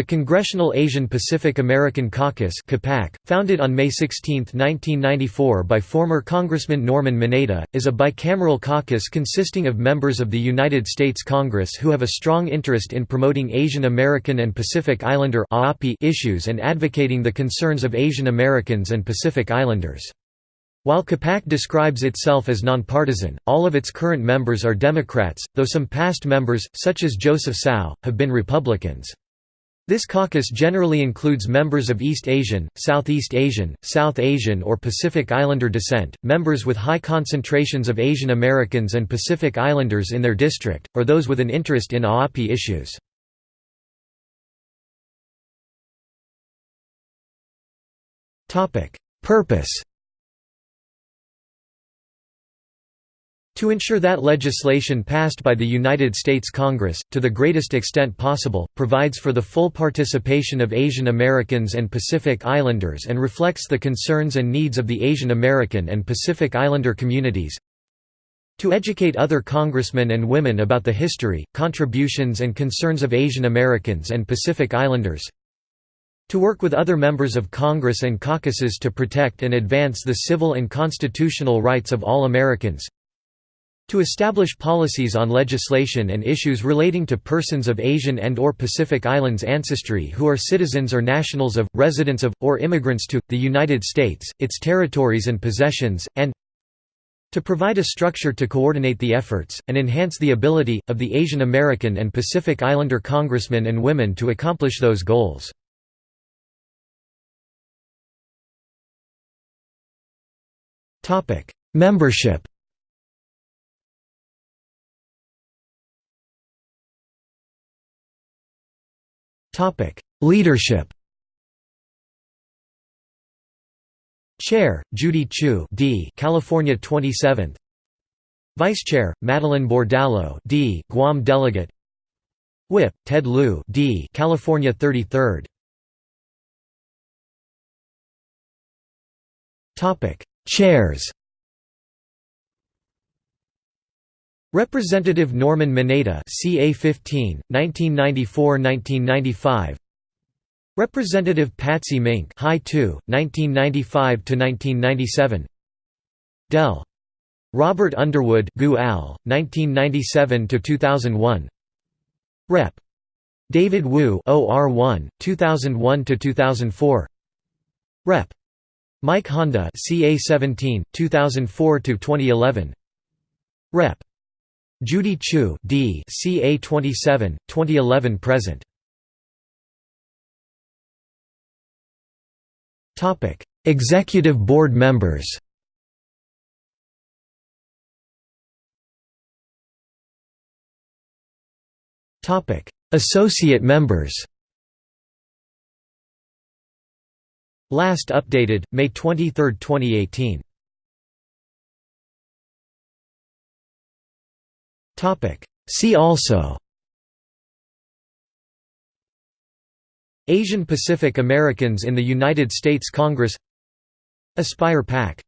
The Congressional Asian Pacific American Caucus founded on May 16, 1994 by former Congressman Norman Mineta, is a bicameral caucus consisting of members of the United States Congress who have a strong interest in promoting Asian American and Pacific Islander issues and advocating the concerns of Asian Americans and Pacific Islanders. While CAPAC describes itself as nonpartisan, all of its current members are Democrats, though some past members, such as Joseph Cao, have been Republicans. This caucus generally includes members of East Asian, Southeast Asian, South Asian or Pacific Islander descent, members with high concentrations of Asian Americans and Pacific Islanders in their district, or those with an interest in AAPI issues. Purpose To ensure that legislation passed by the United States Congress, to the greatest extent possible, provides for the full participation of Asian Americans and Pacific Islanders and reflects the concerns and needs of the Asian American and Pacific Islander communities, to educate other congressmen and women about the history, contributions and concerns of Asian Americans and Pacific Islanders, to work with other members of Congress and caucuses to protect and advance the civil and constitutional rights of all Americans, to establish policies on legislation and issues relating to persons of Asian and or Pacific Islands ancestry who are citizens or nationals of, residents of, or immigrants to, the United States, its territories and possessions, and to provide a structure to coordinate the efforts, and enhance the ability, of the Asian American and Pacific Islander congressmen and women to accomplish those goals. Membership Topic: Leadership. Chair: Judy Chu, D. California 27th. Vice Chair: Madeleine Bordallo, D. Guam Delegate. Whip: Ted Lieu, D. California 33rd. Topic: Chairs. Representative Norman Mineta CA 15 1994-1995 Representative Patsy Mink High 2 1995 to 1997 Del. Robert Underwood Gu Al 1997 to 2001 Rep. David Wu OR1 2001 to 2004 Rep. Mike Honda CA 17 2004 to 2011 Rep Judy Chu D CA 27 2011 present. Topic Executive Board members. Topic Associate members. Last updated May 23, 2018 See also. Asian Pacific Americans in the United States Congress. Aspire PAC